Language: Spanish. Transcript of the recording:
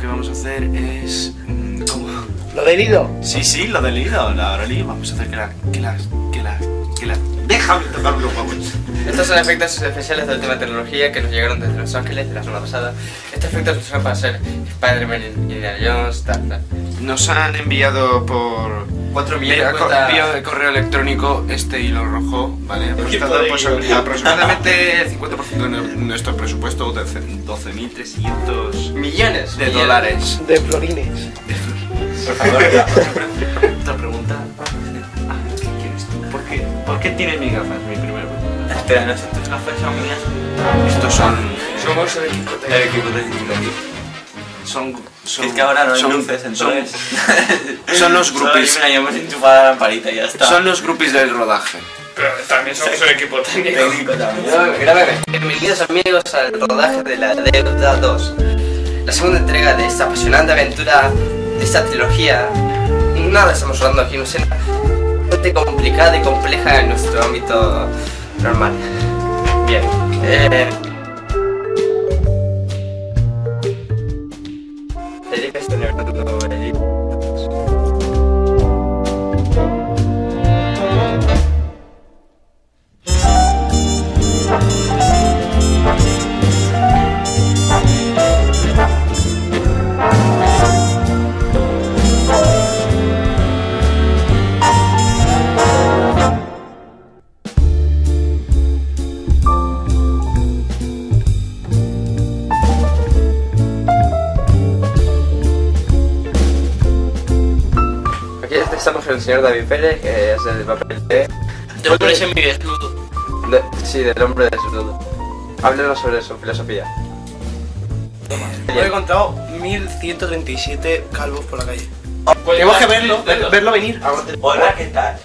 vamos a hacer es... mm, ¿Cómo? Lo del ido. Sí, sí, lo del ido, la Oroli. Vamos a hacer que la... que la... que la... que la... Déjame tocar los huevos. Estos son efectos especiales de última tecnología que nos llegaron desde Los Ángeles de la semana pasada. Estos efectos se usan para hacer Spider-Man, Indiana Jones, tal, tal. Nos han enviado por... 4 millones Vía cuesta... envío de correo electrónico este hilo rojo, ¿vale? De pues, aproximadamente el 50% de nue- nuestro presupuesto, 12.300 Millones de millones. dólares. De florines. Por favor, Otra pregunta. ¿Por qué, ¿Por qué tienes mis gafas? Mi primera pregunta. Espera, no sé, tus gafas son mías. Estos son... somos el equipo El técnico. equipo técnico aquí. Son... son Es que ahora no hay son- luces, entonces. Son, son los Solo groupies. enchufada la lamparita y ya está. Son los groupies del rodaje. Pero también somos el equipo técnico. técnico también. Bienvenidos amigos al rodaje de la Deuda 2. La segunda entrega de esta apasionante aventura, de esta trilogía. Nada estamos hablando aquí, no sé, complicada y compleja en nuestro ámbito normal. Bien. Eh... estamos con el señor David Pérez, que es el papel de... Te voy a poner mi desnudo. de- sí, del hombre desnudo. Háblenos sobre su filosofía. Hoy he encontrado 1137 calvos por la calle. Pues Tenemos que verlo, ver- verlo venir. Hola, ¿qué tal?